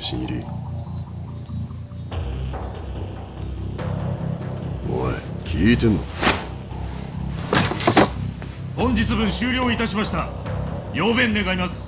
け新入り。おい聞いてんの？本日分終了いたしました。要弁願います。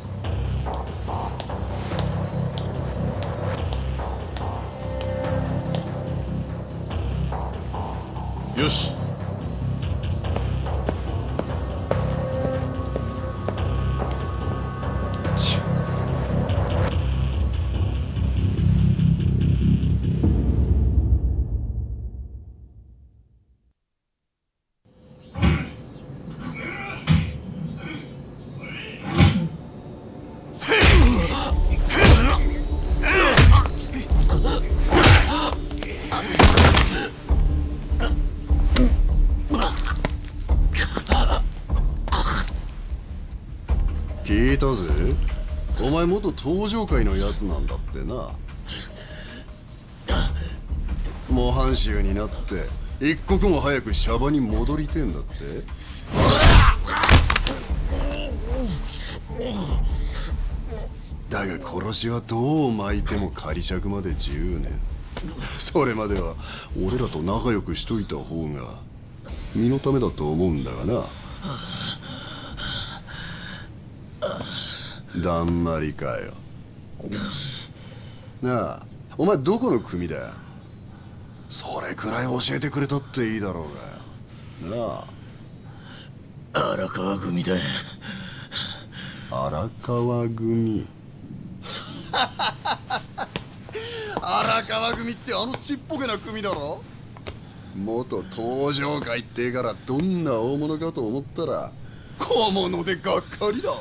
ぜ？お前元登場界のやつなんだってな。模範囚になって一刻も早くシャバに戻りてんだって。だが殺しはどう巻いても仮釈まで10年それまでは俺らと仲良くしといた方が身のためだと思うんだがな。だんまりかよ。なあお前どこの組だよ？それくらい教えてくれたっていいだろうがよ。なあ。荒川組だ荒川組。荒川組ってあのちっぽけな組だろ？元登場界ってからどんな大物かと思ったら小物でがっかりだわ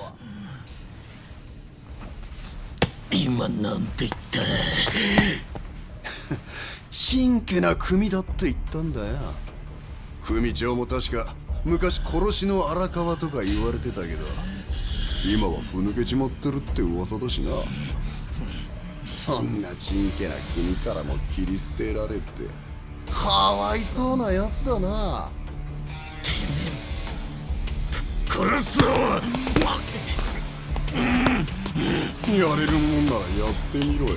今なんて言った？ちんけな組だって言ったんだよ。組長も確か昔殺しの荒川とか言われてたけど。今はふぬけちまってるって噂だしな。そんなちんけな組からも切り捨てられて。かわいそうなやつだな。殺すぞやれるもんならやってみろよ。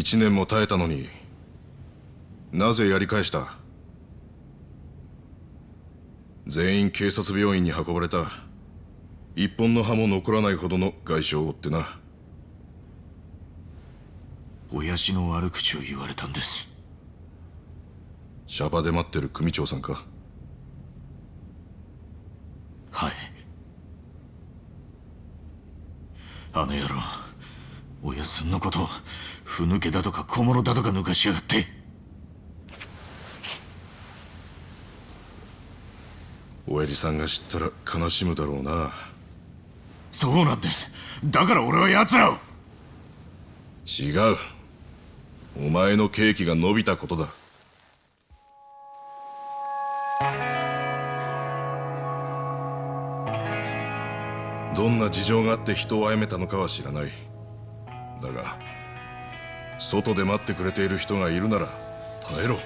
1年も耐えたのになぜやり返した？全員警察病院に運ばれた。一本の歯も残らないほどの外傷を負ってな。親父の悪口を言われたんです。シャバで待ってる組長さんか？はい。あの野郎。親さんのことをふぬけだとか小物だとか抜かしやがって。親父さんが知ったら悲しむだろうな。そうなんです。だから俺は奴らを。違う。お前の刑期が伸びたことだ。どんな事情があって人を殺めたのかは知らないだが外で待ってくれている人がいるなら耐えろ。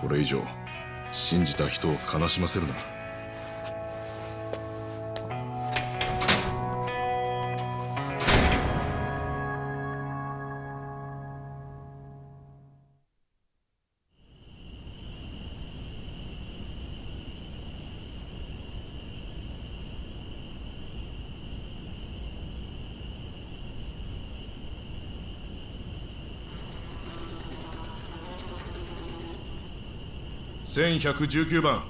これ以上信じた人を悲しませるな。1119番。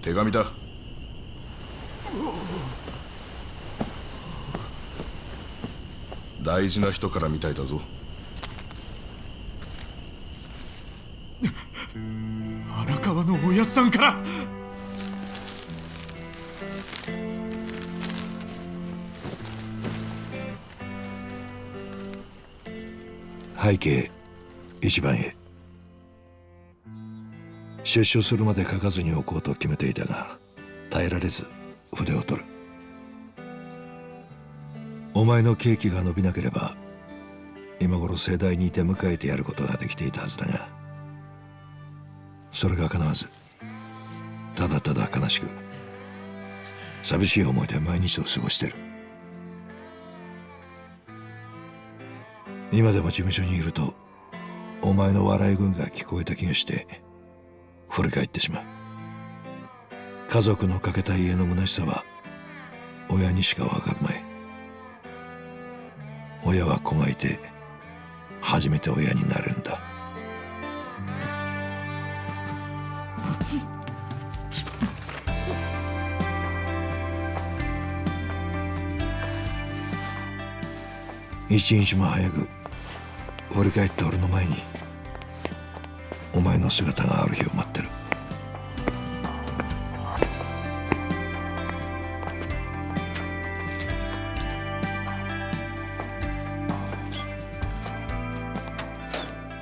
手紙だ。大事な人からみたいだぞ。荒川のおやつさんから。背景1番へ。出所するまで書かずにおこうと決めていたが耐えられず筆を取る。お前の刑期が伸びなければ今頃盛大に出迎えてやることができていたはずだがそれが叶わずただただ悲しく寂しい思いで毎日を過ごしてる。今でも事務所にいるとお前の笑い声が聞こえた気がして振り返ってしまう。家族のかけた家の虚しさは親にしかわかるまい。親は子がいて初めて親になれるんだ。一日も早く振り返って俺の前にお前の姿がある日を待ってる。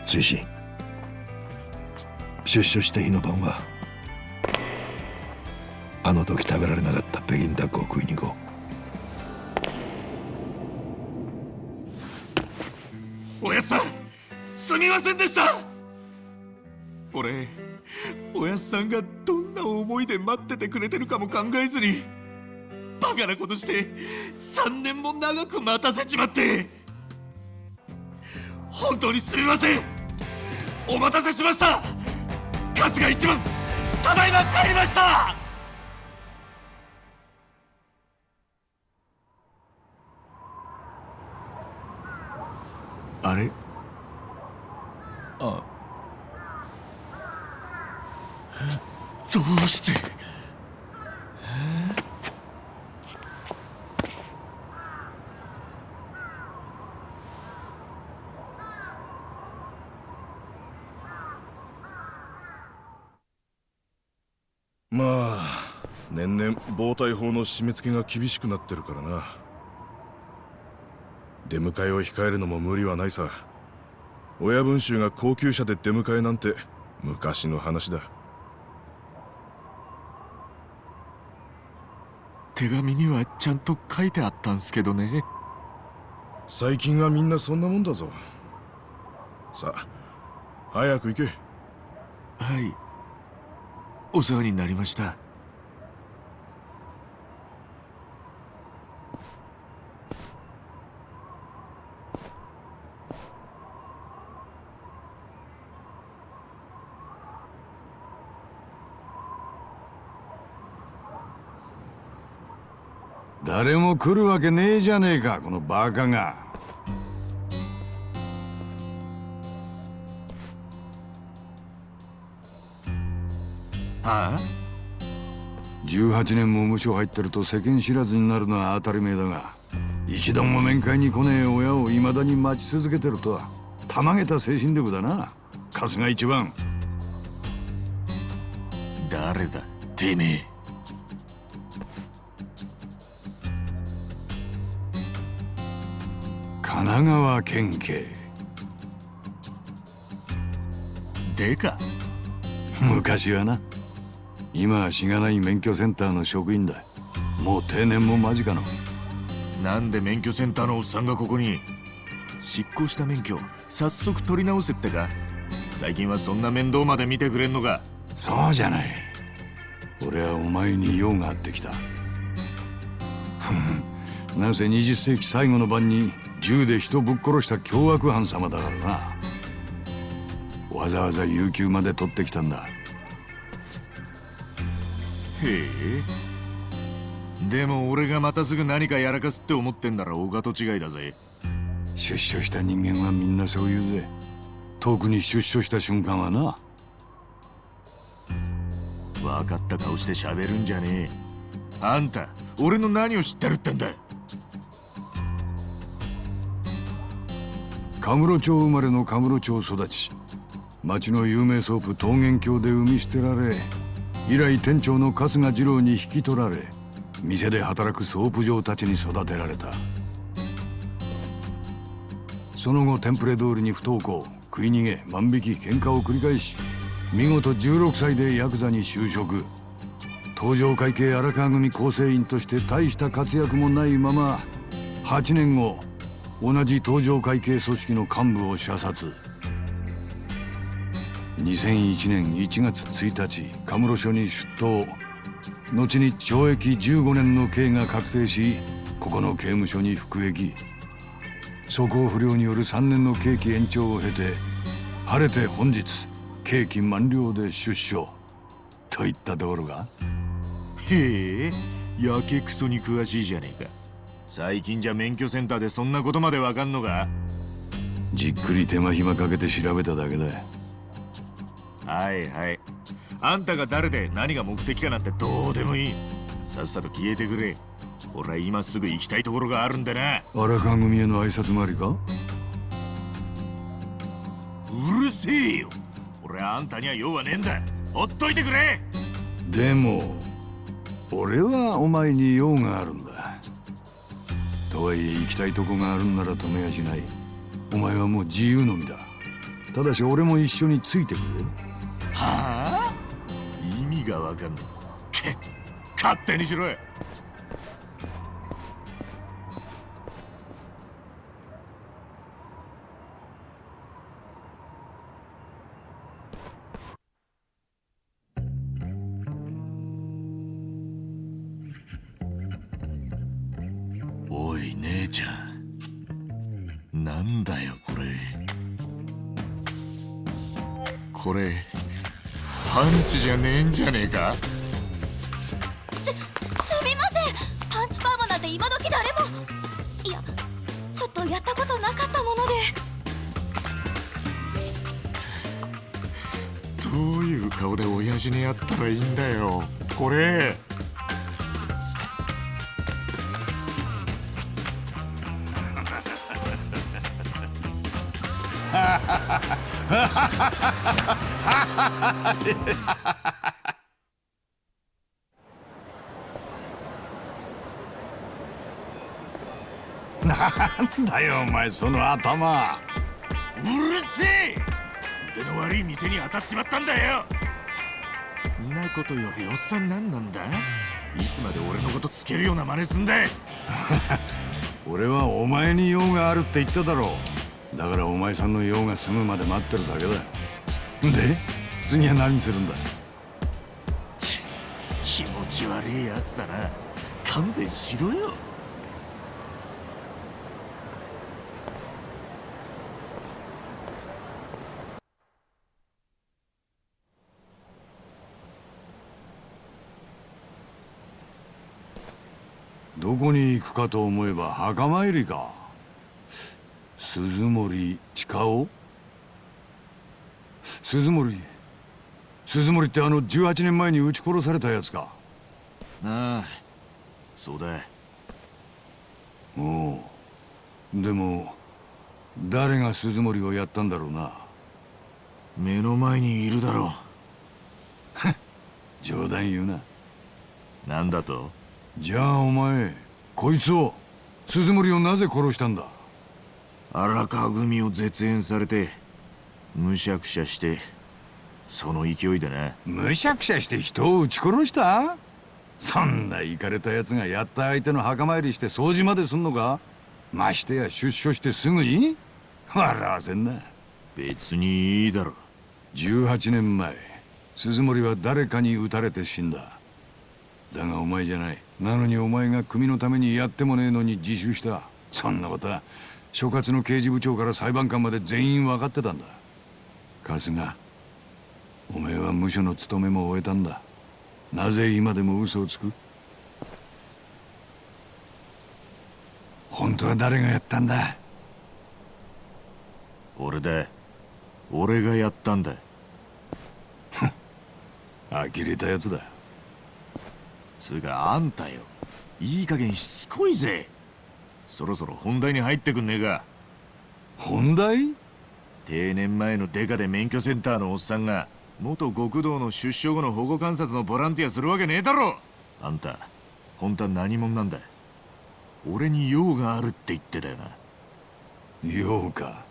追伸出所した日の晩はあの時食べられなかった北京ダックを食いに行こう。おやっさんすみませんでした。くれてるかも考えずにバカなことして3年も長く待たせちまって本当にすみません。お待たせしました。春日一番ただいま帰りました。あれ？あどうしてまあ年々暴対法の締め付けが厳しくなってるからな。出迎えを控えるのも無理はないさ。親分衆が高級車で出迎えなんて昔の話だ。手紙にはちゃんと書いてあったんすけどね。最近はみんなそんなもんだぞ。さあ早く行け。はい。お世話になりました誰も来るわけねえじゃねえかこのバカが。はあ？18年も無所入ってると世間知らずになるのは当たり前だが一度も面会に来ねえ親を未だに待ち続けてるとはたまげた精神力だな。春日一番。誰だ？てめえ神奈川県警。でか。昔はな。今はしがない免許センターの職員だ。もう定年も間近の。なんで免許センターのおっさんがここに。執行した免許早速取り直せってか。最近はそんな面倒まで見てくれんのか。そうじゃない。俺はお前に用があってきた。なんせ20世紀最後の晩に銃で人ぶっ殺した凶悪犯様だからな。わざわざ有給まで取ってきたんだ。へえ。でも俺がまたすぐ何かやらかすって思ってんならお門違いだぜ。出所した人間はみんなそう言うぜ。特に出所した瞬間はな。分かった顔して喋るんじゃねえ。あんた俺の何を知ってるってんだ神室町生まれのカムロ町育ち。町の有名ソープ桃源郷で産み捨てられ以来店長の春日次郎に引き取られ店で働くソープ嬢たちに育てられた。その後テンプレ通りに不登校食い逃げ万引き喧嘩を繰り返し見事16歳でヤクザに就職。東城会系荒川組構成員として大した活躍もないまま8年後同じ東城会系組織の幹部を射殺。2001年1月1日神室署に出頭。後に懲役15年の刑が確定しここの刑務所に服役。素行不良による3年の刑期延長を経て晴れて本日刑期満了で出所。といったところが。へえやけくそに詳しいじゃねえか。最近じゃ免許センターでそんなことまでわかんのか？じっくり手間暇かけて調べただけだ。はいはい。あんたが誰で何が目的かなんてどうでもいい。さっさと消えてくれ。俺は今すぐ行きたいところがあるんでな。荒川組への挨拶回りか？うるせえよ。俺はあんたには用はねえんだ。ほっといてくれ。でも俺はお前に用があるんだとはいえ行きたいとこがあるんなら止めやしない。お前はもう自由の身だ。ただし俺も一緒についてくれ。はあ？意味がわかんない。け勝手にしろよ。姉ちゃん。なんだよこれ。これパンチじゃねえんじゃねえか？すみません。パンチパーマなんて今時誰も。いやちょっとやったことなかったもので。どういう顔で親父にやったらいいんだよこれなんだよお前その頭。うるせえ。腕の悪い店に当たっちまったんだよ。んなことよりおっさん何なんだ？いつまで俺のことつけるような真似すんだ 俺はお前に用があるって言っただろうだからお前さんの用が済むまで待ってるだけだで次は何するんだ？ち気持ち悪いやつだな。勘弁しろよ。どこに行くかと思えば墓参りか鈴森近尾？鈴森鈴森ってあの18年前に撃ち殺されたやつか？ああそうだ。おう。でも誰が鈴森をやったんだろうな？目の前にいるだろ 冗談言うな。うなんだと？じゃあお前こいつを鈴森をなぜ殺したんだ？荒川組を絶縁されてむしゃくしゃしてその勢いでなむしゃくしゃして人を撃ち殺した？そんなイかれたやつがやった相手の墓参りして掃除まですんのか？ましてや出所してすぐに？笑わせんな。別にいいだろ18年前鈴森は誰かに撃たれて死んだ。だがお前じゃない。なのにお前が組のためにやってもねえのに自首した。そんなことは所轄の刑事部長から裁判官まで全員分かってたんだ。春日お前は無所の務めも終えたんだ。なぜ今でも嘘をつく？本当は誰がやったんだ？俺だ俺がやったんだ。呆れたやつだ。つうかあんたよ。いい加減しつこいぜそろそろ本題に入ってくんねえか。本題？定年前のデカで免許センターのおっさんが元極道の出所後の保護観察のボランティアするわけねえだろ。あんた本当は何者なんだ俺に用があるって言ってたよな。用か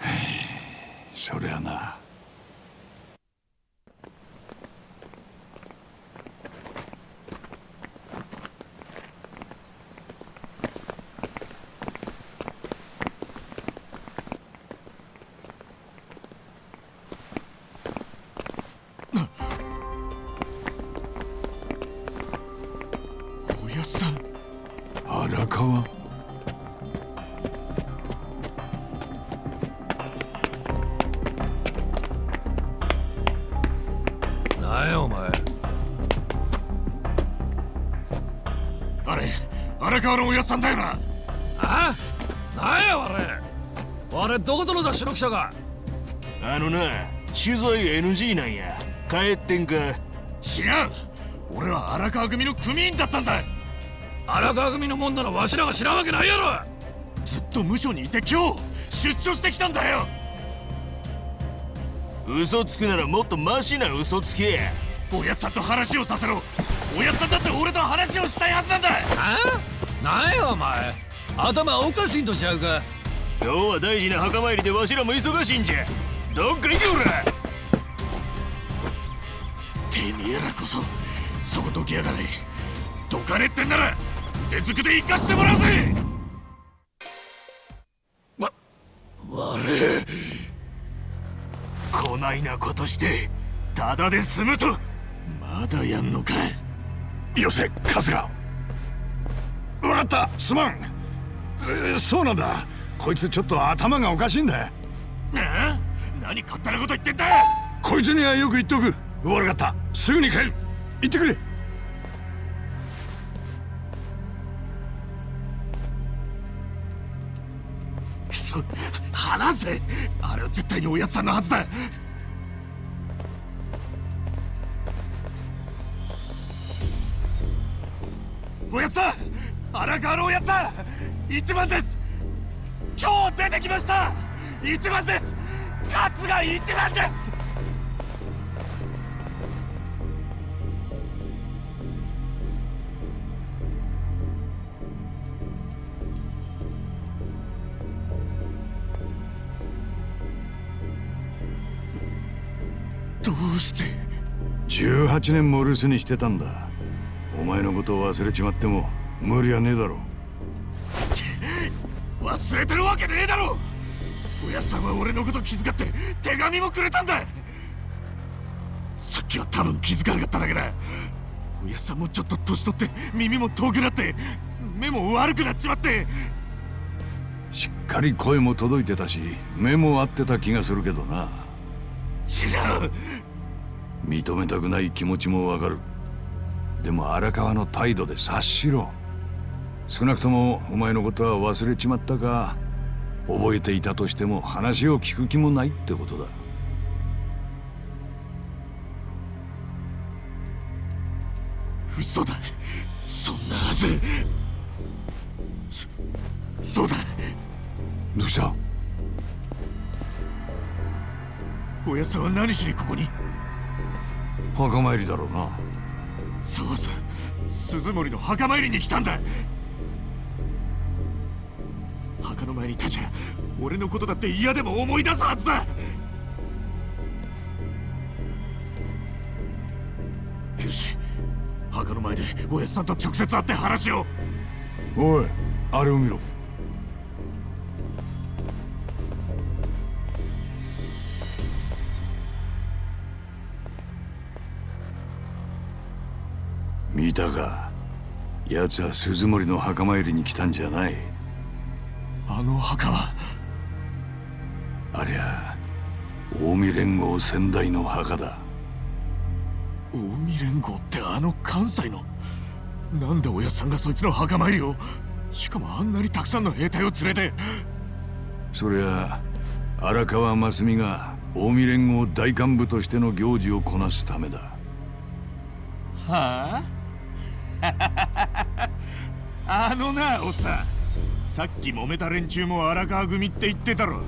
そりゃなどこぞの雑誌の記者か？あのな取材 NG なんや。帰ってんか？違う俺は荒川組の組員だったんだ。荒川組のもんならわしらが知らんわけないやろ。ずっと無所にいて今日出張してきたんだよ。嘘つくならもっとマシな嘘つけおやっさんと話をさせろ。おやっさんだって俺と話をしたいはずなんだ。あなんやお前。頭おかしいんとちゃうか今日は大事な墓参りでわしらも忙しいんじゃ。どっか行けおらてめえらこそそこどきやがれ。どかねってんなら腕づくで行かせてもらうぜ。わ悪い。こないなことしてただで済むと。まだやんのかよせ春日。分かったすまん。えーそうなんだこいつちょっと頭がおかしいんだ。なあ何勝手なこと言ってんだ？こいつにはよく言っとく。悪かった。すぐに帰る。行ってくれ。くそ話せ。あれは絶対におやつさんのはずだ。おやつさん！荒川のおやつさん！一番です今日出てきました一番です勝が一番ですどうして18年も留守にしてたんだ。お前のことを忘れちまっても無理はねえだろう。忘れてるわけねえだろ！おやっさんは俺のこと気遣って手紙もくれたんだ！さっきは多分気づかなかっただけだ。おやっさんもちょっと年取って耳も遠くなって目も悪くなっちまって。しっかり声も届いてたし目も合ってた気がするけどな。違う！認めたくない気持ちもわかる。でも荒川の態度で察しろ少なくともお前のことは忘れちまったか覚えていたとしても話を聞く気もないってことだ。嘘だ。そんなはず。そそうだ。どうした？おやっさんは何しにここに？墓参りだろうな。そうさ。鈴森の墓参りに来たんだ前に立ちゃ俺のことだって嫌でも思い出すはずだ。よし墓の前でおやっさんと直接会って話を。おいあれを見ろ。見たか。奴は鈴森の墓参りに来たんじゃない。あの墓は。ありゃ近江連合先代の墓だ。近江連合ってあの関西の。なんで親さんがそいつの墓参りを。しかもあんなにたくさんの兵隊を連れて。そりゃ荒川真澄が近江連合大幹部としての行事をこなすためだ。はあ？あのなおっさんさっき揉めた連中も荒川組って言ってたろ。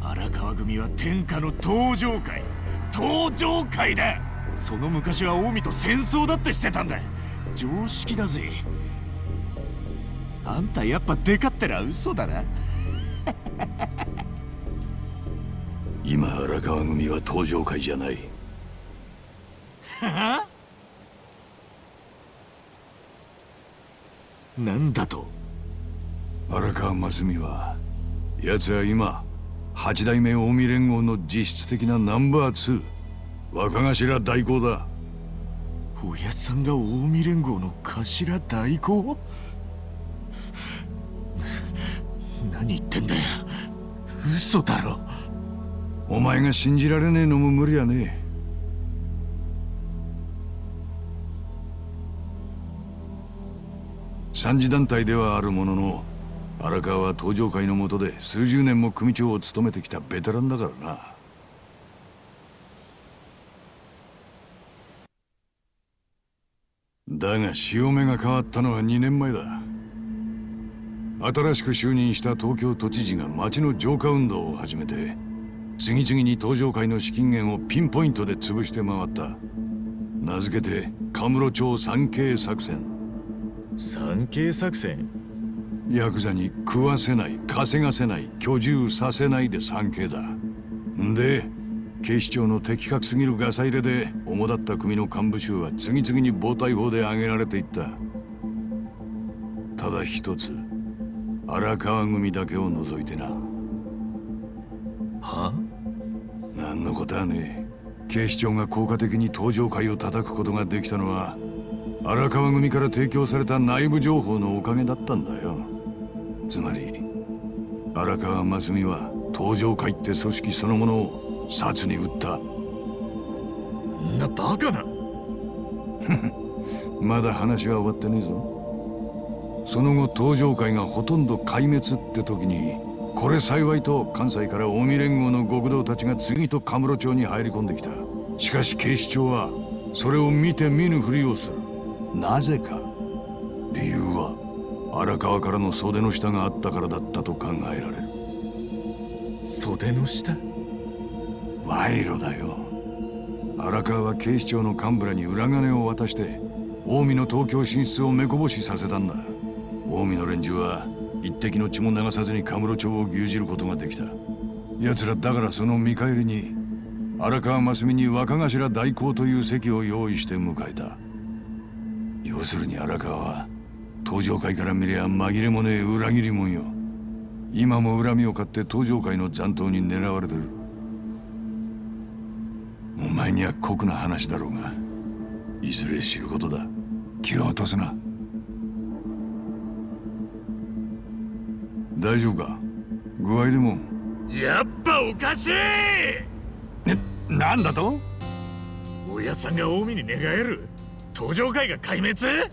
荒川組は天下の登場会。登場会だ。その昔は近江と戦争だってしてたんだ。常識だぜ。あんたやっぱデカってのは嘘だな。今荒川組は登場会じゃない。なんだと？荒川真澄は奴は今八代目近江連合の実質的なナンバー2若頭代行だ。親さんが近江連合の頭代行？何言ってんだよ。嘘だろ。お前が信じられねえのも無理やね。三次団体ではあるものの荒川は登場会の下で数十年も組長を務めてきたベテランだからな。だが潮目が変わったのは2年前だ。新しく就任した東京都知事が町の浄化運動を始めて次々に登場会の資金源をピンポイントで潰して回った。名付けてカムロ町三景作戦。三景作戦？ヤクザに食わせない稼がせない居住させないで三景だ。んで警視庁の的確すぎるガサ入れで主だった組の幹部衆は次々に暴対法で挙げられていった。ただ一つ荒川組だけを除いてな。は何のことはね。え警視庁が効果的に登場会を叩くことができたのは荒川組から提供された内部情報のおかげだったんだよつまり荒川真澄は登場会って組織そのものを殺に撃った。んなバカな。まだ話は終わってねえぞ。その後登場会がほとんど壊滅って時にこれ幸いと関西から近江連合の極道たちが次とカムロ町に入り込んできた。しかし警視庁はそれを見て見ぬふりをする。なぜか。理由は荒川からの袖の下があったからだったと考えられる。袖の下？賄賂だよ。荒川は警視庁の幹部らに裏金を渡して近江の東京進出を目こぼしさせたんだ。近江の連中は一滴の血も流さずにカムロ町を牛耳ることができた。奴らだからその見返りに荒川真澄に若頭代行という席を用意して迎えた。要するに荒川は登場会から見りゃ紛れもねえ裏切り者よ。今も恨みを買って登場会の残党に狙われてる。お前には酷な話だろうが。いずれ知ることだ。気を落とすな。大丈夫か？具合でも。やっぱおかしい！なんだと？親さんが近江に寝返る。登場会が壊滅？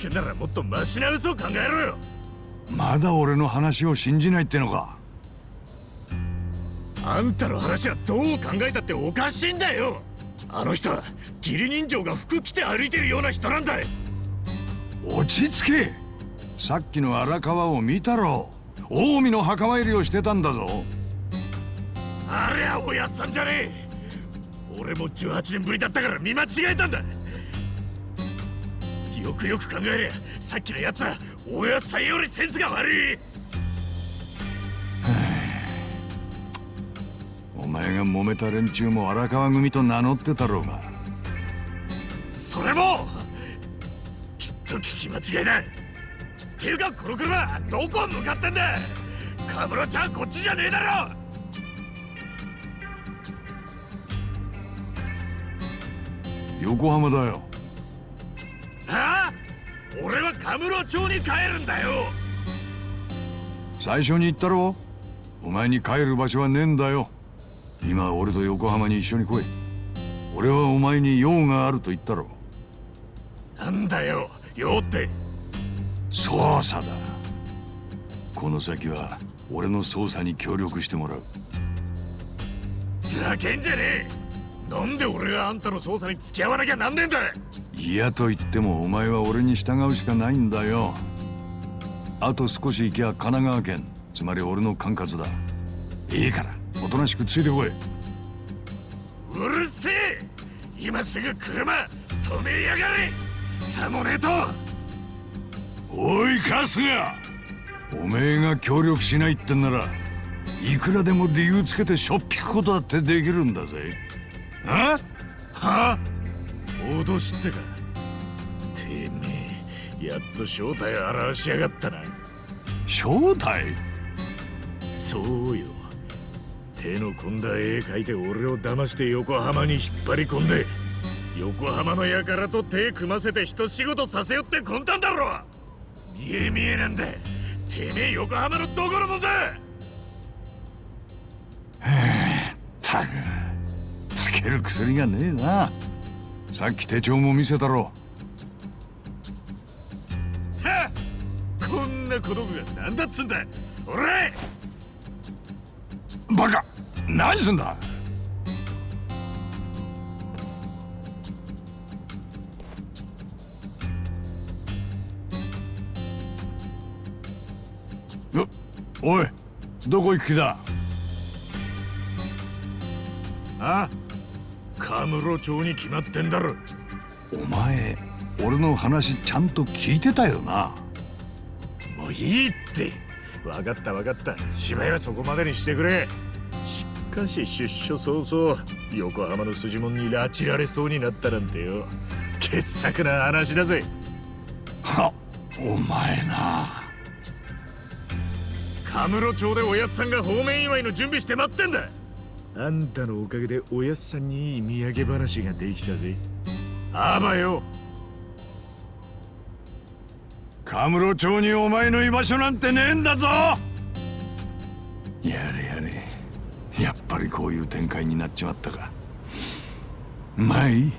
少ならもっとマシな嘘を考えろよ。まだ俺の話を信じないってのか？あんたの話はどう考えたっておかしいんだよ。あの人は義理人情が服着て歩いてるような人なんだ落ち着け。さっきの荒川を見たろ。近江の墓参りをしてたんだぞ。あれはおやっさんじゃねえ。俺も18年ぶりだったから見間違えたんだよくよく考えりゃさっきのやつはおやっさんよりセンスが悪い。お前が揉めた連中も荒川組と名乗ってたろうが。それもきっと聞き間違いだ。ていうかこの車どこ向かってんだ。カムロちゃんこっちじゃねえだろ。横浜だよ。はあ？俺はカムロ町に帰るんだよ。最初に言ったろ？お前に帰る場所はねえんだよ。今は俺と横浜に一緒に来い。俺はお前に用があると言ったろ。なんだよ用って。捜査だ。この先は俺の捜査に協力してもらう。ざけんじゃねえ。なんで俺があんたの捜査に付き合わなきゃなんねえんだ嫌と言ってもお前は俺に従うしかないんだよ。あと少し行きゃ神奈川県つまり俺の管轄だ。いいからおとなしくついてこい。うるせえ！今すぐ車止めやがれ！さもねえと！おい春日！おめえが協力しないってんならいくらでも理由つけてしょっぴくことだってできるんだぜ。あ？は脅しってか。てめえやっと正体現しやがったな。正体？そうよ。手の込んだ絵描いて俺を騙して横浜に引っ張り込んで横浜の輩と手組ませて一仕事させよって魂胆だろ見え見えなんだ。てめえ横浜のどこのもんだ。たくつける薬がねえなさっき手帳も見せたろ。はっ！こんな子供が何だっつんだ！俺バカ！何すんだ！おおいどこ行く気だ？あ？カムロ町に決まってんだろ。お前俺の話ちゃんと聞いてたよな？もういいって。分かった分かった。芝居はそこまでにしてくれ。しかし出所早々横浜の筋門に拉致られそうになったなんてよ。傑作な話だぜ。はお前な。カムロ町でおやっさんが方面祝いの準備して待ってんだあんたのおかげでおやっさんにいい土産話ができたぜ。あばよ。カムロ町にお前の居場所なんてねえんだぞ。やれやれ。やっぱりこういう展開になっちまったか。まあいい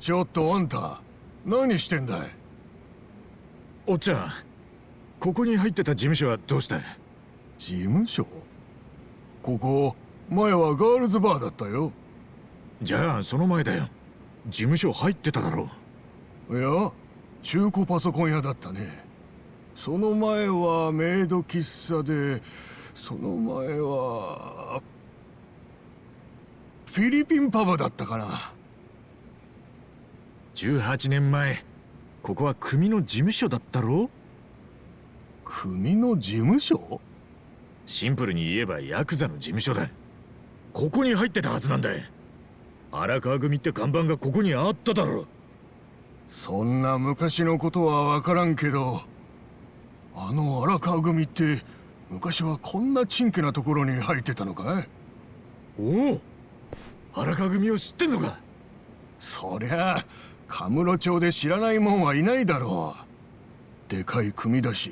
ちょっとあんた何してんだい？おっちゃんここに入ってた事務所はどうした事務所？ここ前はガールズバーだったよ。じゃあその前だよ。事務所入ってただろいや中古パソコン屋だったね。その前はメイド喫茶でその前はフィリピンパブだったかな18年前ここは組の事務所だったろ組の事務所？シンプルに言えばヤクザの事務所だ。ここに入ってたはずなんだ。荒川組って看板がここにあっただろそんな昔のことは分からんけどあの荒川組って昔はこんなちんけなところに入ってたのかい？おお荒川組を知ってんのか。そりゃカムロ町で知らないもんはいないだろう。でかい組だし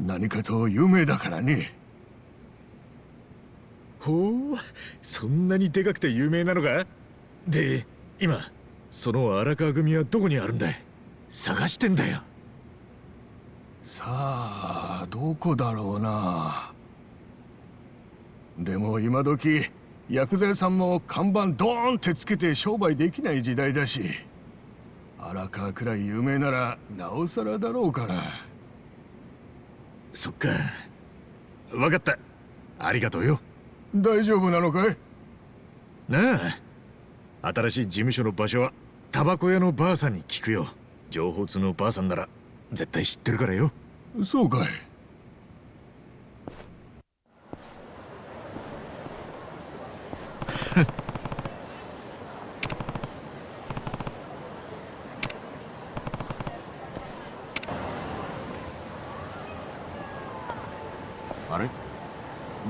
何かと有名だからね。ほうそんなにでかくて有名なのか？で今その荒川組はどこにあるんだい？探してんだよ。さあどこだろうな。でも今時薬剤さんも看板ドーンってつけて商売できない時代だし荒川くらい有名ならなおさらだろうから。そっか。分かった。ありがとうよ。大丈夫なのかい？なあ。新しい事務所の場所はタバコ屋のばあさんに聞くよ。情報通のばあさんなら絶対知ってるからよ。そうかい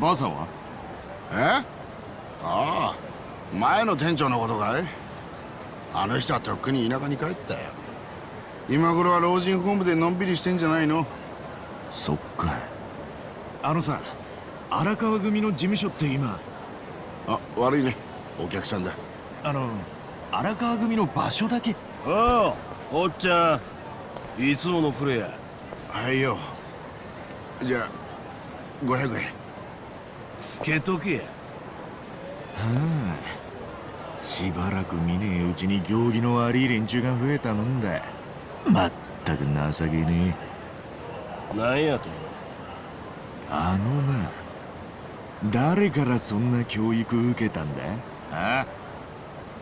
ばあさんは？え？ああ前の店長のことかい？あの人はとっくに田舎に帰ったよ。今頃は老人ホームでのんびりしてんじゃないの？そっかあのさ荒川組の事務所って今？あ悪いね。お客さんだ。あの荒川組の場所だけ？ああおっちゃん。いつものプレイヤはいよ。じゃあ500円つけとけ。やはあ。しばらく見ねえうちに行儀の悪い連中が増えたもんだ。まったく情けねえ。なんやとあのな。誰からそんな教育受けたんだ？あ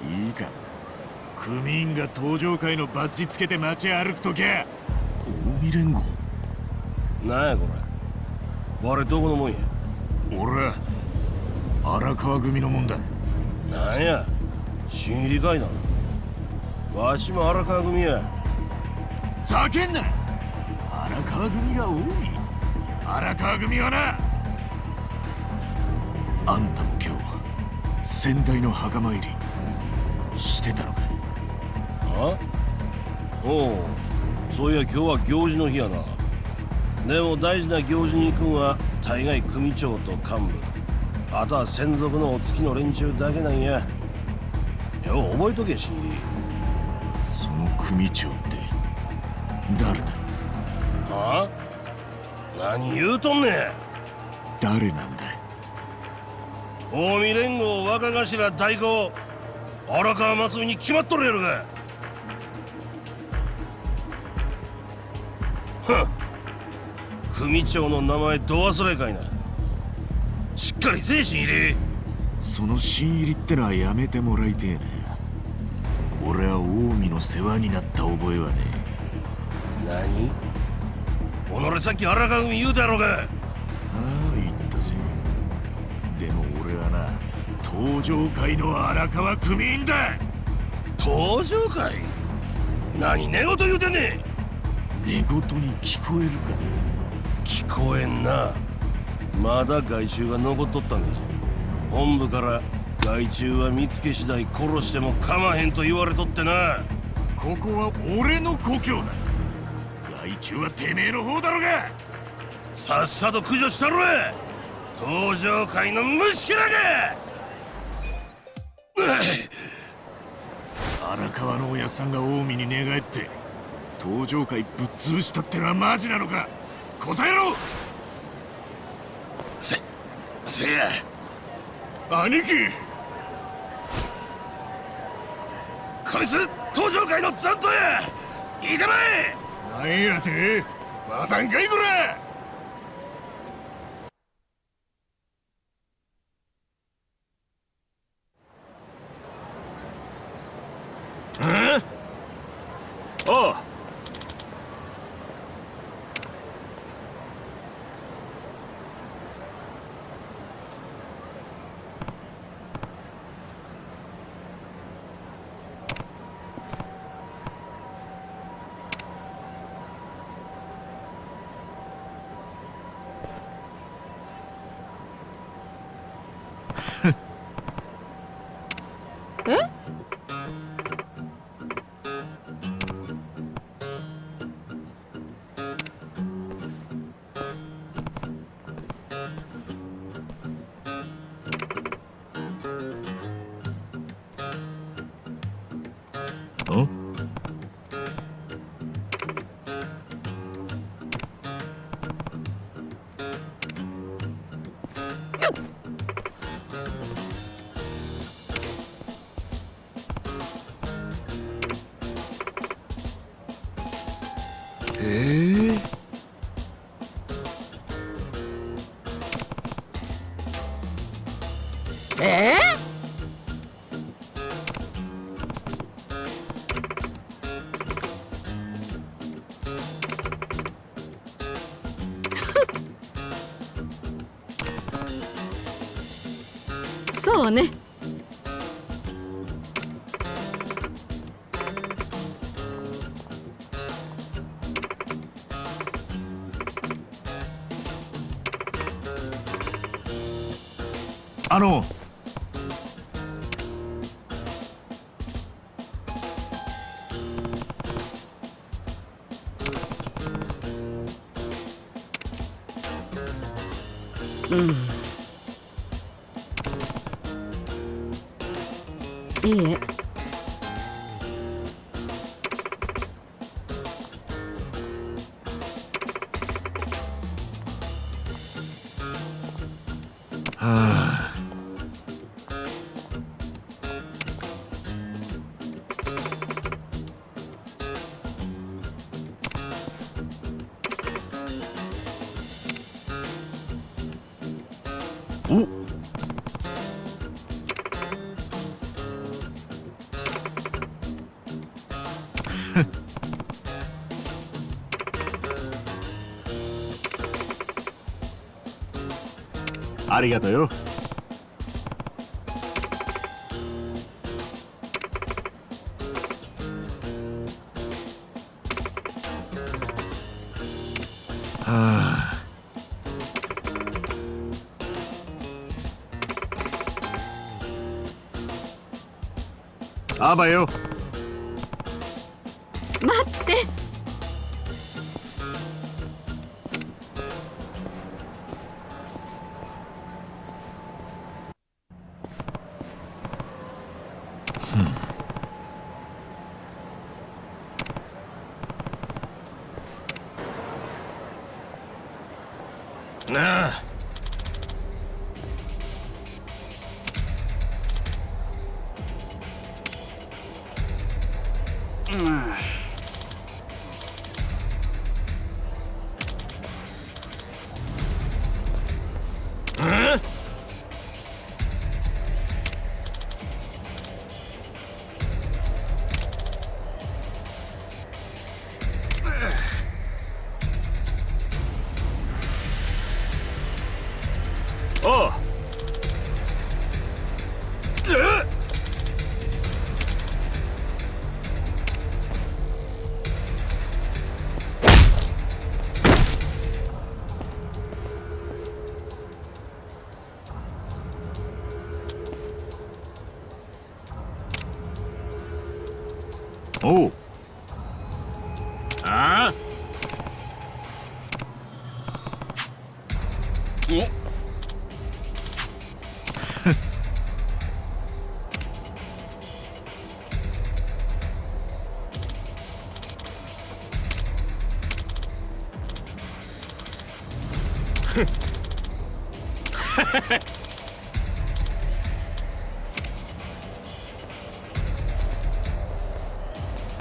いいか。組員が登場会のバッジつけて街歩くときゃ。近江連合なんやこれ。我どこのもんや？俺は荒川組のもんだ。なんや新入りかいなわしも荒川組や。ざけんな。荒川組が多い。荒川組はな。あんたも今日先代の墓参りしてたのか？あ？おうそういや今日は行事の日やな。でも大事な行事に行くんは大概組長と幹部。あとは専属のお付きの連中だけなんや。よう覚えとけ新入りその組長って誰だ？はあ？何言うとんねん。誰なんだ近江連合若頭代行。荒川真澄に決まっとるやろが組長の名前ど忘れかいなしっかり精神入れ。その新入りってのはやめてもらいてえな俺は近江の世話になった覚えはね何？己さっき荒川組言うたやろがああ言ったぜ。でも俺はな登場会の荒川組員だ。登場会？何寝言言うてんねん。寝言に聞こえるか。聞こえんな。まだ害虫が残っとったんだ本部から害虫は見つけ次第殺しても構わへんと言われとってな。ここは俺の故郷だ。害虫はてめえの方だろうが。さっさと駆除したろや登場会の虫けらが。荒川のおやっさんが近江に寝返って登場会ぶっ潰したってのはマジなのか？答えろ！せせや。兄貴！こいつ登場会の残党や！いかない！なんやて？またんかいこら！ああありがとうよ。はあ。あばよ。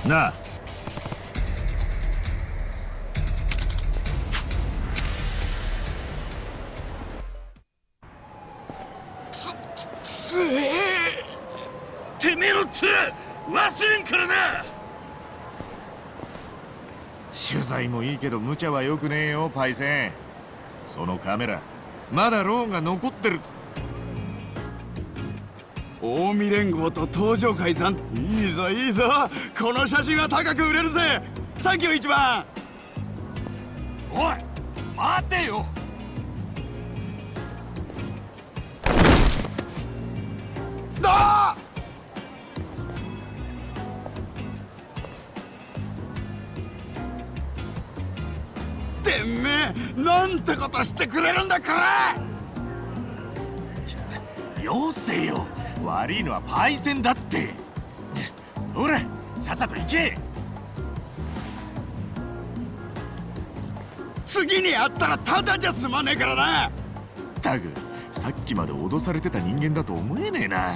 なあつな。取材もいいけど無茶はよくねえよパイセン。そのカメラまだローンが残ってる。近江連合と東上会さんいいぞいいぞ。この写真は高く売れるぜ。サンキュー一番。おい待てよなんてことしてくれるんだこれよせよ。悪いのはパイセンだって。ほらさっさと行け。次に会ったらただじゃ済まねえからな。ったくさっきまで脅されてた人間だと思えねえな。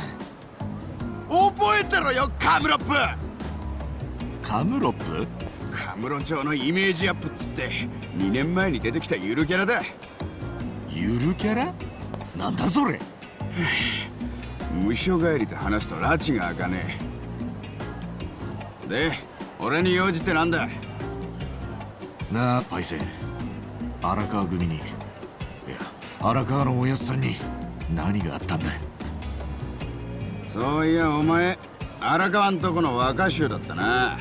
覚えてろよカムロップ。カムロップ？カムロ町のイメージアップっつって2年前に出てきたゆるキャラだ。ゆるキャラ？なんだそれ？無所帰りと話すと拉致が開かねえ。で俺に用事ってなんだ？なあパイセン。荒川組に。いや荒川のおやっさんに何があったんだそういやお前荒川んとこの若衆だったな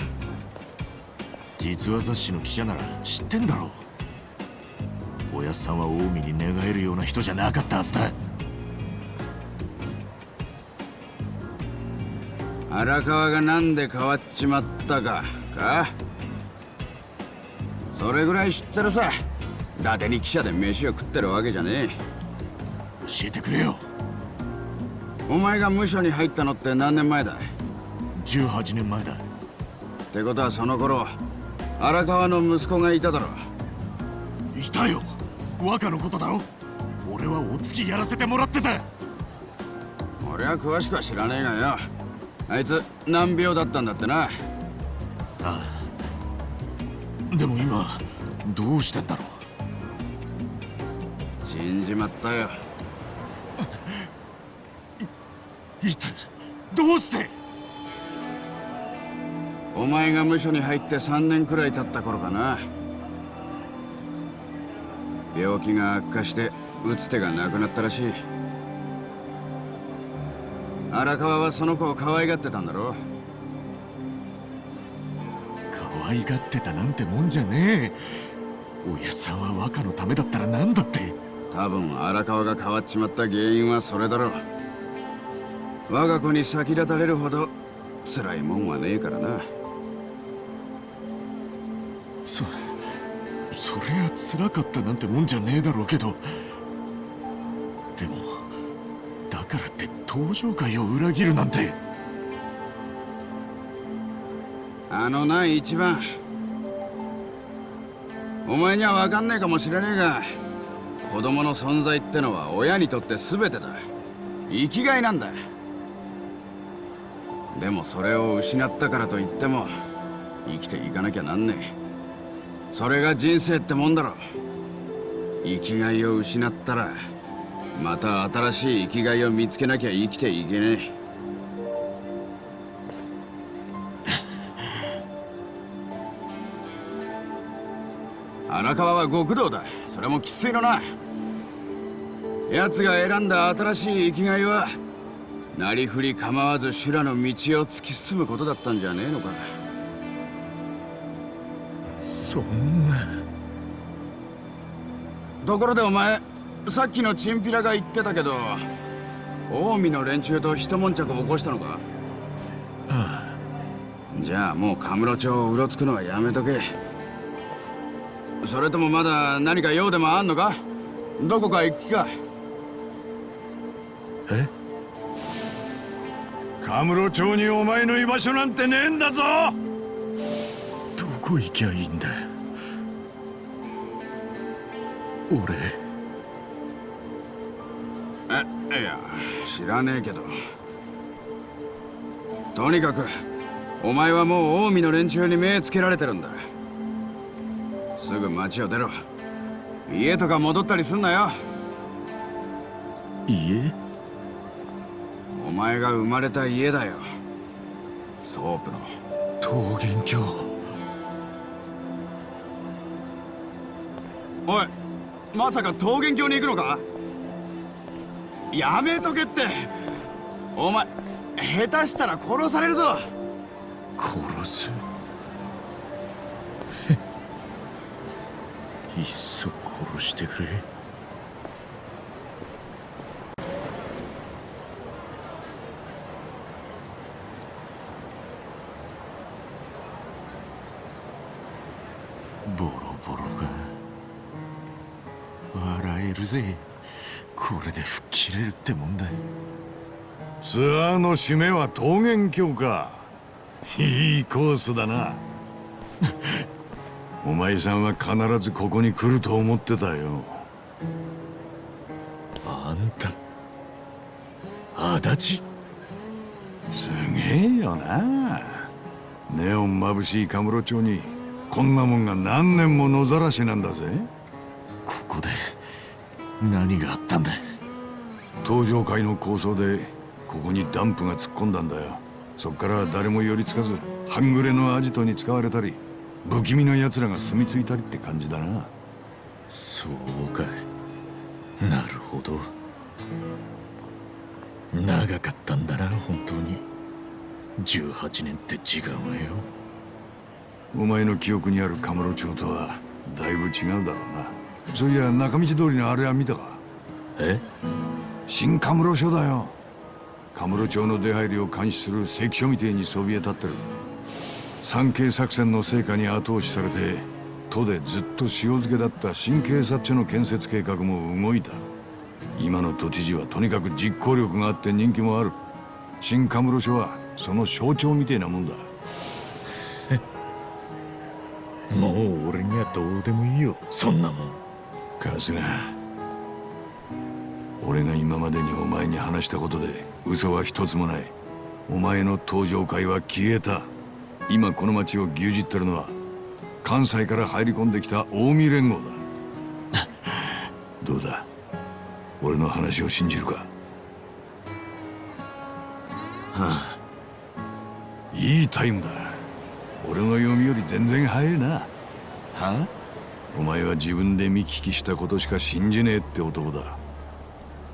実話雑誌の記者なら知ってんだろう。親父さんは近江に寝返るような人じゃなかったはずだ。荒川が何で変わっちまったかか？それぐらい知ってるさ。伊達に記者で飯を食ってるわけじゃねえ。教えてくれよ。お前が無所に入ったのって何年前だ18年前だ。ってことはその頃荒川の息子がいただろいたよ。若のことだろ。俺はお付きやらせてもらってた。俺は詳しくは知らねえがよ。あいつ難病だったんだってな。ああ。でも今どうしてんだろ死んじまったよ。ういつどうして？お前が無所に入って3年くらい経った頃かな。病気が悪化して打つ手がなくなったらしい。荒川はその子を可愛がってたんだろ可愛がってたなんてもんじゃねえ。親さんは若のためだったら何だって。多分荒川が変わっちまった原因はそれだろう。我が子に先立たれるほど辛いもんはねえからな辛かったなんてもんじゃねえだろうけど。でもだからって登場会を裏切るなんて。あのな一番。お前には分かんねえかもしれねえが子供の存在ってのは親にとって全てだ。生きがいなんだ。でもそれを失ったからといっても生きていかなきゃなんねえ。それが人生ってもんだろ。生きがいを失ったらまた新しい生きがいを見つけなきゃ生きていけねえ。荒川は極道だ。それも生粋のな。奴が選んだ新しい生きがいはなりふり構わず修羅の道を突き進むことだったんじゃねえのか。そんな。ところでお前さっきのチンピラが言ってたけど近江の連中と一悶着起こしたのか？あじゃあもうカムロ町をうろつくのはやめとけ。それともまだ何か用でもあんのか？どこか行く気か？え？カムロ町にお前の居場所なんてねえんだぞ！どこ行きゃいいんだ？俺？えいや知らねえけど。とにかくお前はもう近江の連中に目つけられてるんだ。すぐ町を出ろ。家とか戻ったりすんなよ。家？お前が生まれた家だよ。ソープの。桃源郷おいまさか桃源郷に行くのか？やめとけって。お前下手したら殺されるぞ。殺す？いっそ殺してくれ。ぜ。これで吹っ切れるってもんだ。ツアーの締めは桃源郷か。いいコースだな。お前さんは必ずここに来ると思ってたよ。あんた。足立？すげえよな。ネオン眩しいカムロ町にこんなもんが何年も野ざらしなんだぜ。ここで何があったんだ登場会の構想でここにダンプが突っ込んだんだよ。そっから誰も寄りつかず半グレのアジトに使われたり不気味な奴らが住み着いたりって感じだな。そうかい。なるほど。長かったんだな本当に。18年って時間はよ。お前の記憶にあるカムロ町とはだいぶ違うだろうなそういや中道通りのあれは見たか？え？新カムロ署だよ。カムロ町の出入りを監視する関所みてえにそびえ立ってる。三景作戦の成果に後押しされて都でずっと塩漬けだった新警察署の建設計画も動いた。今の都知事はとにかく実行力があって人気もある。新カムロ署はその象徴みてえなもんだ。もう俺にはどうでもいいよ。そんなもん春日俺が今までにお前に話したことで嘘は一つもない。お前の登場会は消えた。今この町を牛耳ってるのは関西から入り込んできた近江連合だ。どうだ？俺の話を信じるか？はあ。いいタイムだ。俺の読みより全然早いな。はあ？お前は自分で見聞きしたことしか信じねえって男だ。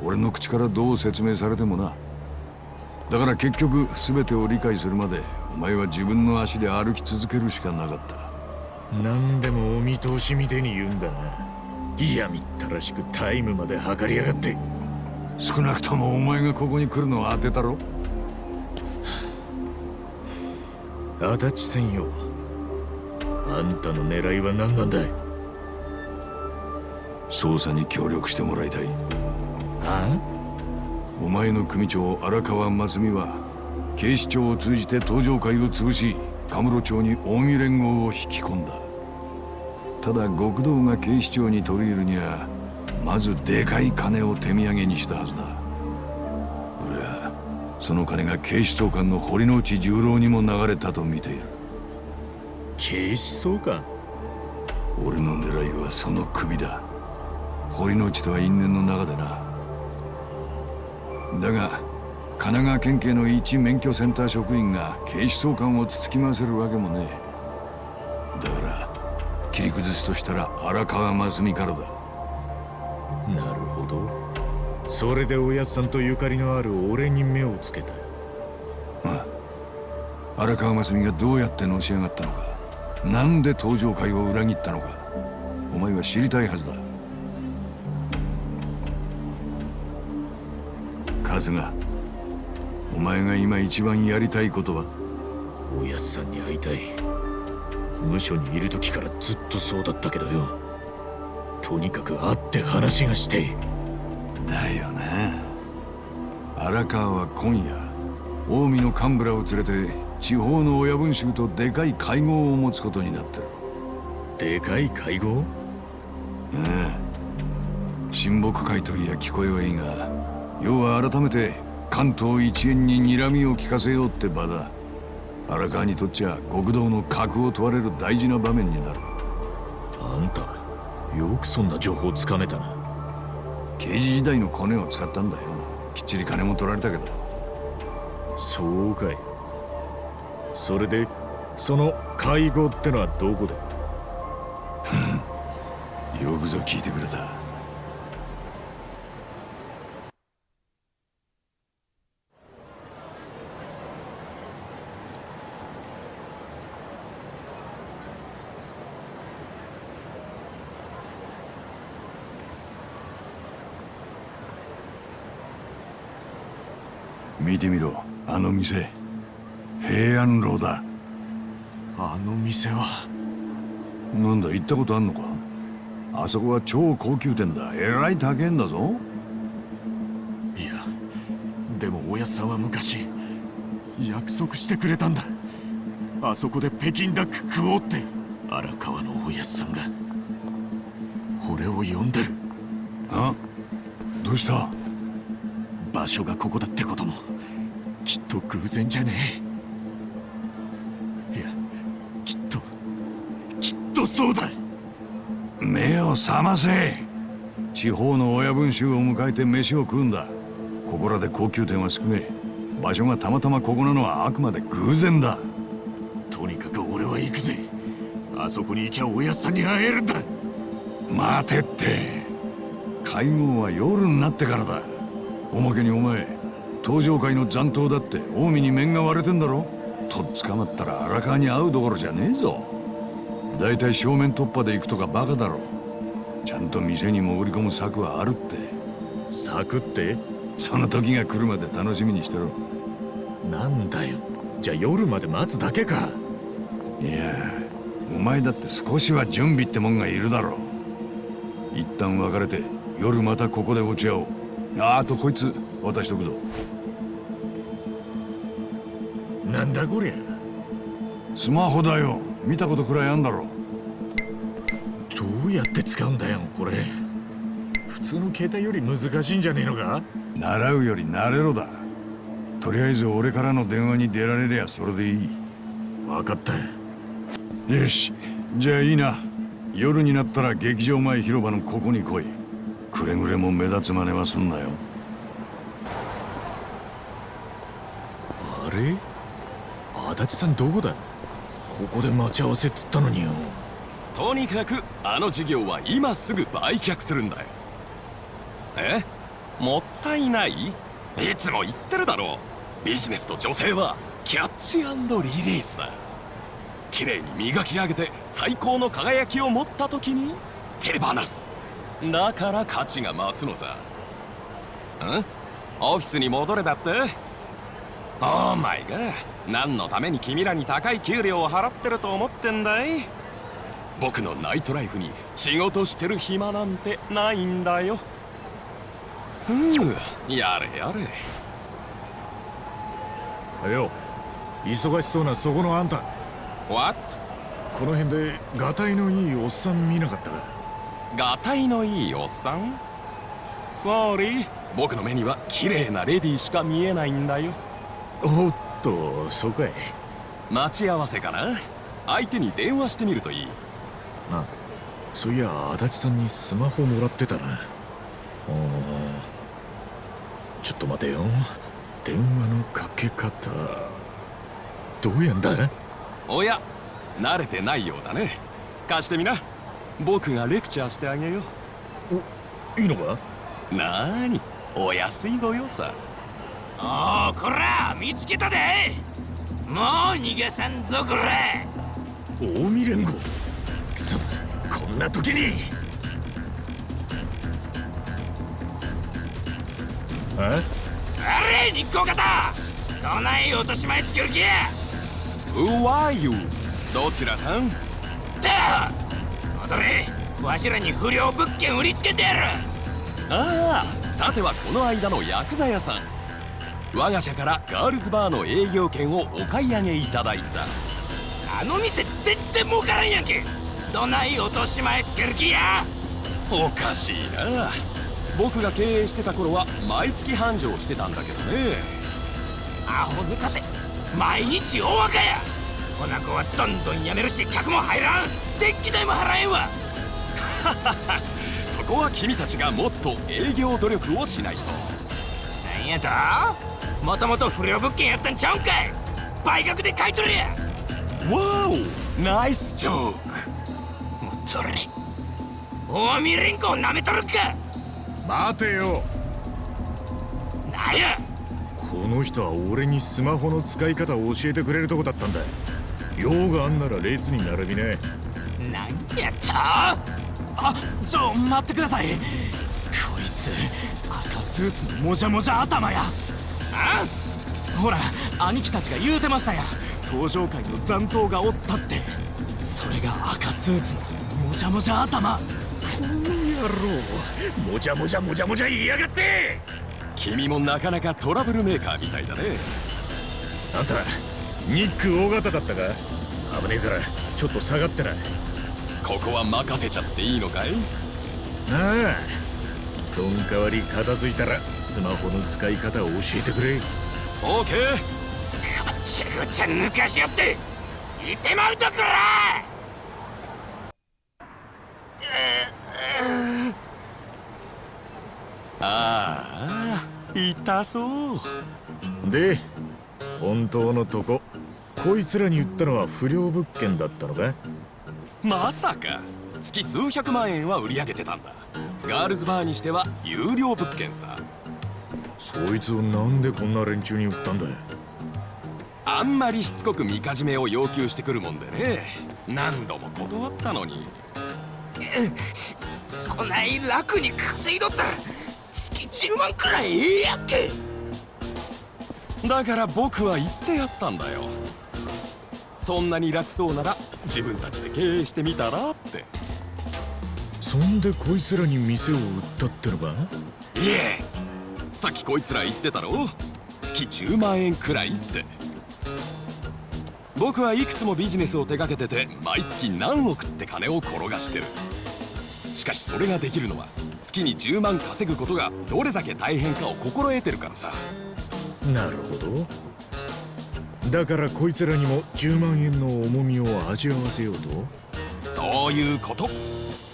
俺の口からどう説明されてもな。だから結局全てを理解するまでお前は自分の足で歩き続けるしかなかった。何でもお見通しみてえに言うんだな。いやみったらしくタイムまで測りやがって。少なくともお前がここに来るのは当てたろ。足立専用。あんたの狙いは何なんだい？捜査に協力してもらいたい。はお前の組長荒川真澄は警視庁を通じて登場会を潰しカムロ町に近江連合を引き込んだ。ただ極道が警視庁に取り入るにはまずでかい金を手土産にしたはずだ。俺はその金が警視総監の堀之内十郎にも流れたと見ている。警視総監？俺の狙いはその首だ堀之内とは因縁の中でな。だが神奈川県警の一免許センター職員が警視総監をつつき回せるわけもねえ。だから切り崩すとしたら荒川真澄からだ。なるほど。それでおやっさんとゆかりのある俺に目をつけた。ああ荒川真澄がどうやってのし上がったのかなんで登場会を裏切ったのかお前は知りたいはずだ春日お前が今一番やりたいことはおやっさんに会いたい無所にいる時からずっとそうだったけどよ。とにかく会って話がしてだよな。荒川は今夜近江の幹部らを連れて地方の親分衆とでかい会合を持つことになってるでかい会合？ああ親睦会といや聞こえはいいが要は改めて関東一円に睨みを利かせようって場だ。荒川にとっちゃ極道の格を問われる大事な場面になる。あんたよくそんな情報つかめたな。刑事時代のコネを使ったんだよ。きっちり金も取られたけど。そうかい。それでその会合ってのはどこで？よくぞ聞いてくれた見てみろ。あの店。平安楼だ。あの店は。なんだ行ったことあんのか？あそこは超高級店だ。えらい高えんだぞ。いやでもおやっさんは昔約束してくれたんだ。あそこで北京ダック食おうって荒川のおやっさんが俺を呼んでる。あどうした？場所がここだってこともと偶然じゃね？えいやきっときっとそうだ。目を覚ませ。地方の親分衆を迎えて飯を食うんだ。ここらで高級店は少ねえ。場所がたまたまここなのはあくまで偶然だ。とにかく俺は行くぜ。あそこに行きゃおやっさんに会えるんだ。待てって。会合は夜になってからだ。おまけにお前登場会の残党だって近江に面が割れてんだろ？とっ捕まったら荒川に会うどころじゃねえぞ。だいたい正面突破で行くとかバカだろ。ちゃんと店に潜り込む策はあるって。策って？その時が来るまで楽しみにしてろ。なんだよ。じゃあ夜まで待つだけか。いやお前だって少しは準備ってもんがいるだろ。う一旦別れて夜またここで落ち合おう。ああとこいつ渡しとくぞなんだこりゃ。スマホだよ。見たことくらいあんだろ。どうやって使うんだよこれ。普通の携帯より難しいんじゃねえのか？習うより慣れろだ。とりあえず俺からの電話に出られりゃそれでいい。分かった。よし。じゃあいいな。夜になったら劇場前広場のここに来い。くれぐれも目立つ真似はすんなよ。あれ？足立さんどこだ？ここで待ち合わせっつったのによ。とにかくあの事業は今すぐ売却するんだよ。え？もったいない？いつも言ってるだろう。ビジネスと女性はキャッチリリースだ。綺麗に磨き上げて最高の輝きを持った時に手放す。だから価値が増すのさ。ん？オフィスに戻れだって？オーマイガー何のために君らに高い給料を払ってると思ってんだい？僕のナイトライフに仕事してる暇なんてないんだよ。ふうやれやれ。よ忙しそうなそこのあんた。What? この辺でガタイのいいおっさん見なかったか？ガタイのいいおっさん？ソーリー僕の目には綺麗なレディーしか見えないんだよ。おっとそうかい待ち合わせかな？相手に電話してみるといい。あそういや足立さんにスマホもらってたな。おちょっと待てよ。電話のかけ方。どうやんだ？おや慣れてないようだね。貸してみな。僕がレクチャーしてあげよう。いいのか？なーにお安いご用さおおこら見つけたで。もう逃がさんぞこら。近江連合くそこんな時に。あれ日光方どない落とし前つける気や。Who are you? どちらさん？だ戻れ。わしらに不良物件売りつけてやる。ああさてはこの間のヤクザ屋さん我が社からガールズバーの営業権をお買い上げいただいた。あの店全然儲からんやんけ。どない落とし前つける気や。おかしいな。僕が経営してた頃は毎月繁盛してたんだけどね。アホ抜かせ。毎日大赤や。こな子はどんどん辞めるし客も入らん。電気代も払えんわ。そこは君たちがもっと営業努力をしないと。なんやと？もともと不良物件やったんちゃうんかい。倍額で買い取れや。わおナイスジョークもっとれ近江連合なめとるか。待てよ。なんや。この人は俺にスマホの使い方を教えてくれるとこだったんだ。用があんなら列に並びね。なんやとあちょ待ってください。こいつ赤スーツのもじゃもじゃ頭やあほら兄貴たちが言うてましたや登場界の残党がおったって。それが赤スーツのもじゃもじゃ頭。この野郎。もじゃもじゃもじゃもじゃ言いやがって。君もなかなかトラブルメーカーみたいだね。あんたニック大型だったか？危ねえからちょっと下がってな。ここは任せちゃっていいのかい？ああそん代わり片付いたらスマホの使い方を教えてくれ。オーケーこっちゃこっちゃ抜かしよっていてまうとこらああ痛そう。で本当のとここいつらに言ったのは不良物件だったのか？まさか。月数百万円は売り上げてたんだガールズバーにしては有料物件さ。そいつをなんでこんな連中に売ったんだあんまりしつこくみかじめを要求してくるもんでね。何度も断ったのに。そない楽に稼いどったら月月10万くらいええやっけ？だから僕は言ってやったんだよ。そんなに楽そうなら自分たちで経営してみたらってそんでこいつらに店を売ったってのか？イエスさっきこいつら言ってたろ？月10万円くらいって。僕はいくつもビジネスを手掛けてて毎月何億って金を転がしてる。しかしそれができるのは月に10万稼ぐことがどれだけ大変かを心得てるからさ。なるほど。だからこいつらにも10万円の重みを味わわせようと？そういうこと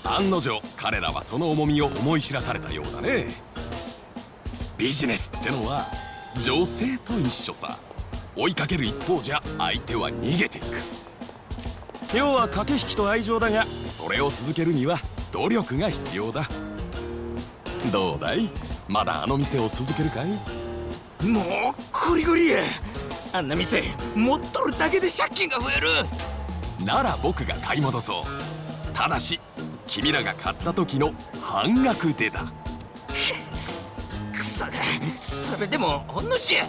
案の定彼らはその重みを思い知らされたようだね。ビジネスってのは女性と一緒さ。追いかける一方じゃ相手は逃げていく。要は駆け引きと愛情だがそれを続けるには努力が必要だ。どうだい？まだあの店を続けるかい？もうゴリゴリや。あんな店持っとるだけで借金が増える。なら僕が買い戻そう。ただし君らが買った時の半額でだ。クソがそれでもほんのじゃ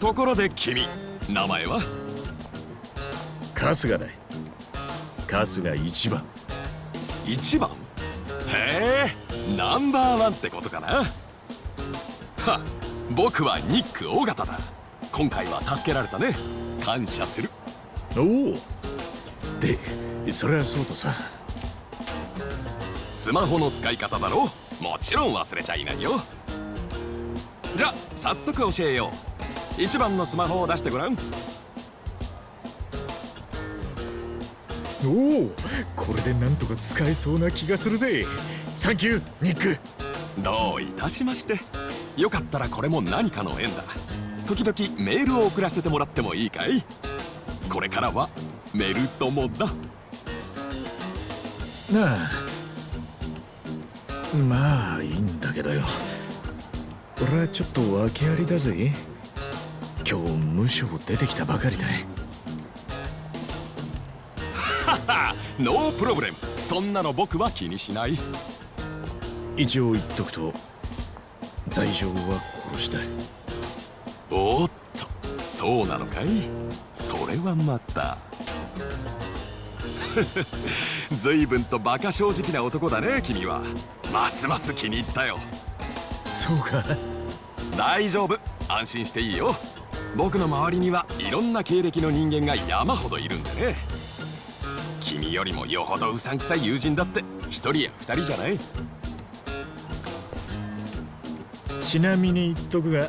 ところで君名前は？春日だ春日一番。一番？へえナンバーワンってことかな。は僕はニック尾形だ。今回は助けられたね。感謝する。おお。でそれはそうとさ。スマホの使い方だろ。もちろん忘れちゃいないよ。じゃ早速教えよう。一番のスマホを出してごらん。おお。これでなんとか使えそうな気がするぜ。サンキューニックどういたしましてよかったらこれも何かの縁だ。時々メールを送らせてもらってもいいかい？これからはメル友だ。なあ。まあいいんだけどよ。俺はちょっと訳ありだぜ。今日無償出てきたばかりだははノープロブレム。そんなの僕は気にしない。一応言っとくと罪状は殺したおっとそうなのかい？それはまた。随分と馬鹿正直な男だね君は。ますます気に入ったよ。そうか。大丈夫。安心していいよ。僕の周りにはいろんな経歴の人間が山ほどいるんでね。君よりもよほどうさんくさい友人だって一人や二人じゃないちなみに言っとくが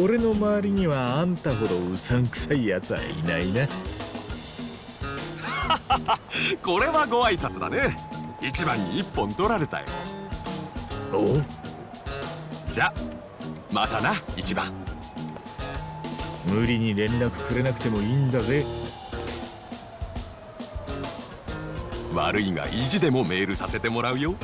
俺の周りにはあんたほどうさんくさいやつはいないな。これはご挨拶だね。一番に一本取られたよ。お？じゃまたな一番。無理に連絡くれなくてもいいんだぜ。悪いが意地でもメールさせてもらうよ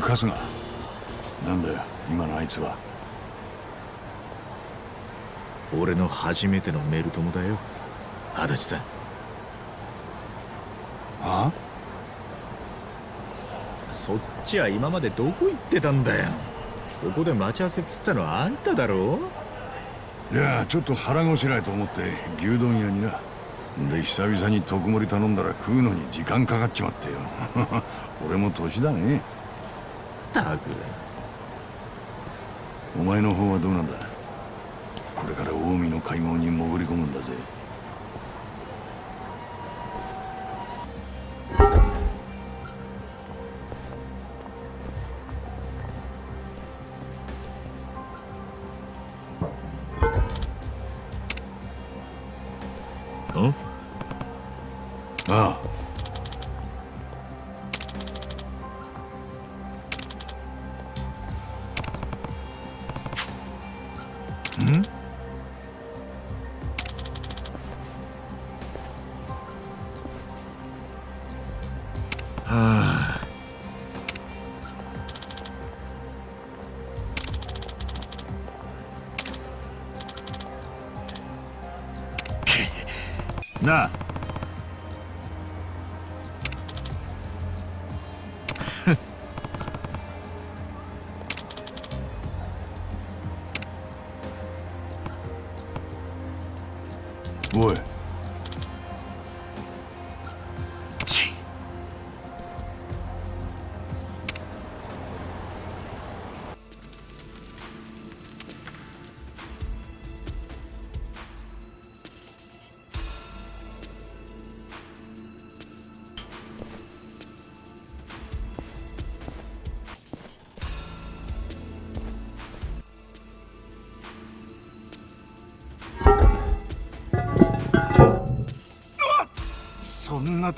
春日なんだよ今のあいつは。俺の初めてのメル友だよ。足立さん。あ？そっちは今までどこ行ってたんだよ。ここで待ち合わせっつったのはあんただろ。いやちょっと腹ごしらえと思って牛丼屋にな。で久々に特盛り頼んだら食うのに時間かかっちまってよ。俺も年だねたく。お前の方はどうなんだ？これから近江の会合に潜り込むんだぜ。ん？ああ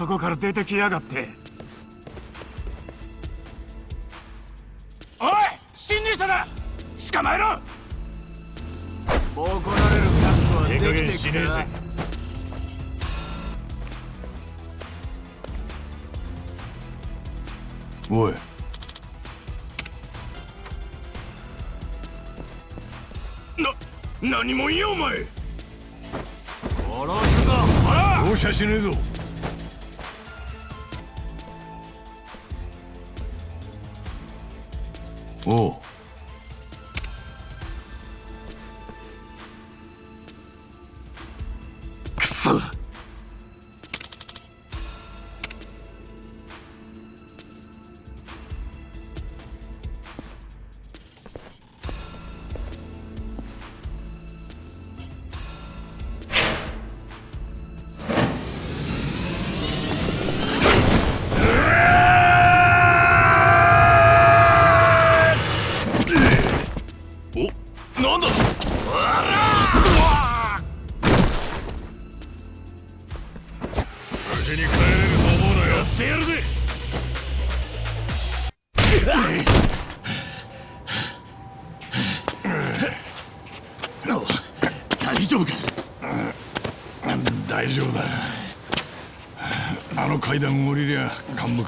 とこから出てきやがって。おい侵入者だ。捕まえろ。怒られる覚悟はできて手加減しねえぜおい。な何もんやお前。殺すぞほら。容赦しねえぞ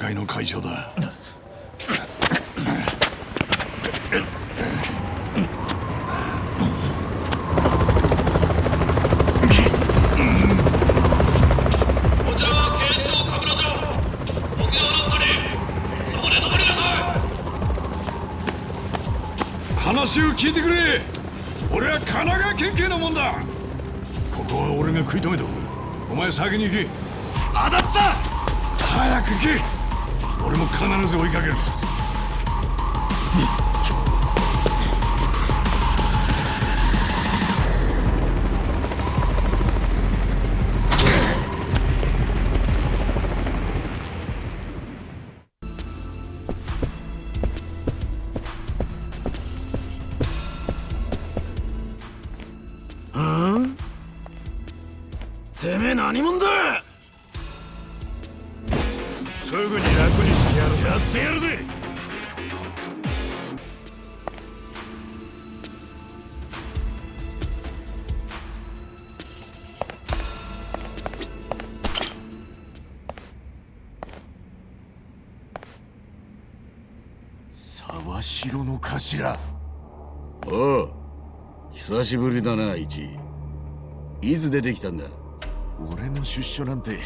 まりなさい話を聞いてくれ。俺は神奈川県警のもんだ。ここは俺が食い止めておく。お前先に行け。あだつさ早く行け。必ず追いかける。頭おう久しぶりだな一いつ出てきたんだ？俺の出所なんて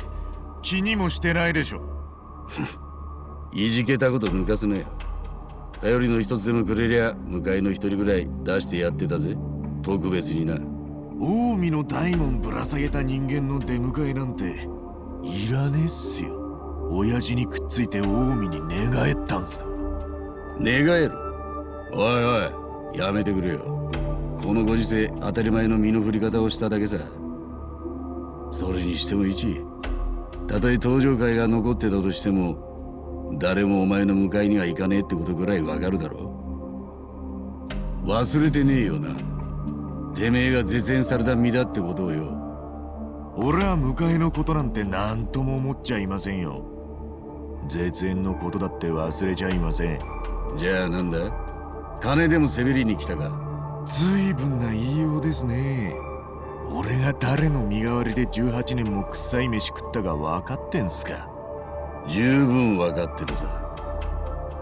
気にもしてないでしょ。いじけたこと抜かすなよ。頼りの一つでもくれりゃ向かいの一人ぐらい出してやってたぜ。特別にな。近江の大門ぶら下げた人間の出迎えなんていらねえっすよ。親父にくっついて近江に寝返ったんすか。寝返る？おいおいやめてくれよ。このご時世当たり前の身の振り方をしただけさ。それにしても一たとえ登場会が残ってたとしても誰もお前の迎えには行かねえってことぐらいわかるだろ忘れてねえよな。てめえが絶縁された身だってことをよ。俺は迎えのことなんて何とも思っちゃいませんよ。絶縁のことだって忘れちゃいません。じゃあなんだ？金でもせびりに来たか。随分な言いようですね。俺が誰の身代わりで18年も臭い飯食ったか分かってんすか？十分分かってるさ。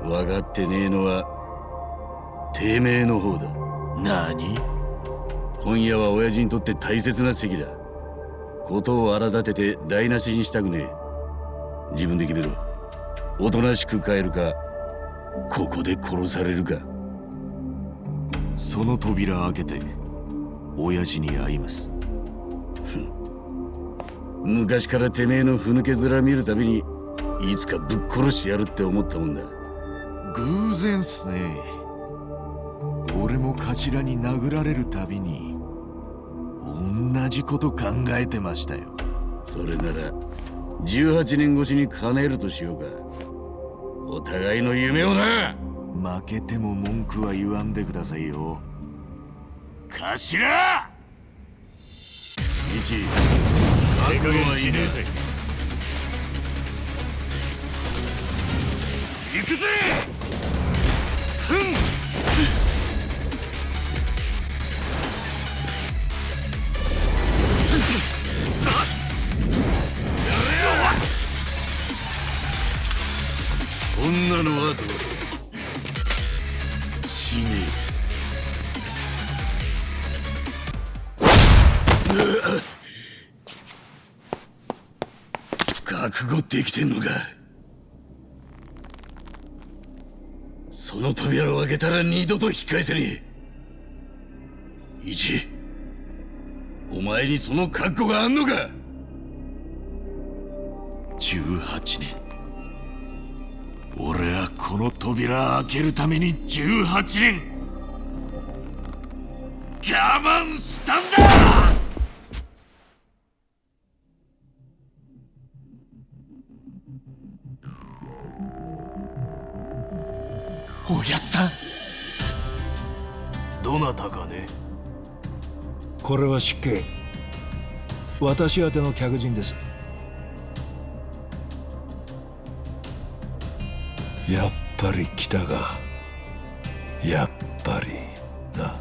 分かってねえのはてめえの方だ。何？今夜は親父にとって大切な席だ。ことを荒立てて台無しにしたくねえ。自分で決めろ。おとなしく帰るかここで殺されるかその扉開けて親父に会います。昔からてめえのふぬけ面見るたびにいつかぶっ殺してやるって思ったもんだ。偶然っすね。俺もカチラに殴られるたびに同じこと考えてましたよ。それなら18年越しに叶えるとしようか。お互いの夢をな負けても文句は言わんでくださいよ。頭！一覚悟はいねえぜ。行くぜ！ふん！女の後死悟できてんのか。その扉を開けたら二度と引き返せねえ。一お前にその覚悟があんのか。18年。俺はこの扉開けるために18年。我慢したんだ。おやっさん。どなたかね。これは失敬。私宛ての客人です。やっぱり来たかやっぱりな。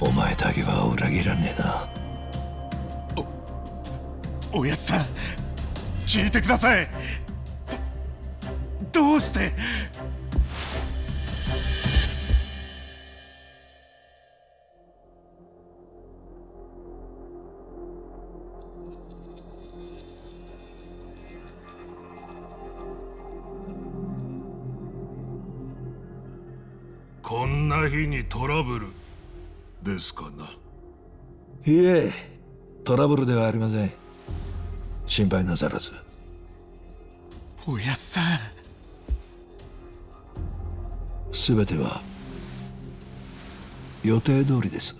お前だけは裏切らねえな。おやっさん聞いてください。どどうして？日にトラブル。ですかな。いえトラブルではありません。心配なさらず。おやっさん。全ては予定通りです。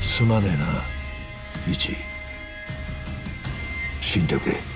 すまねえなイチ。死んでくれ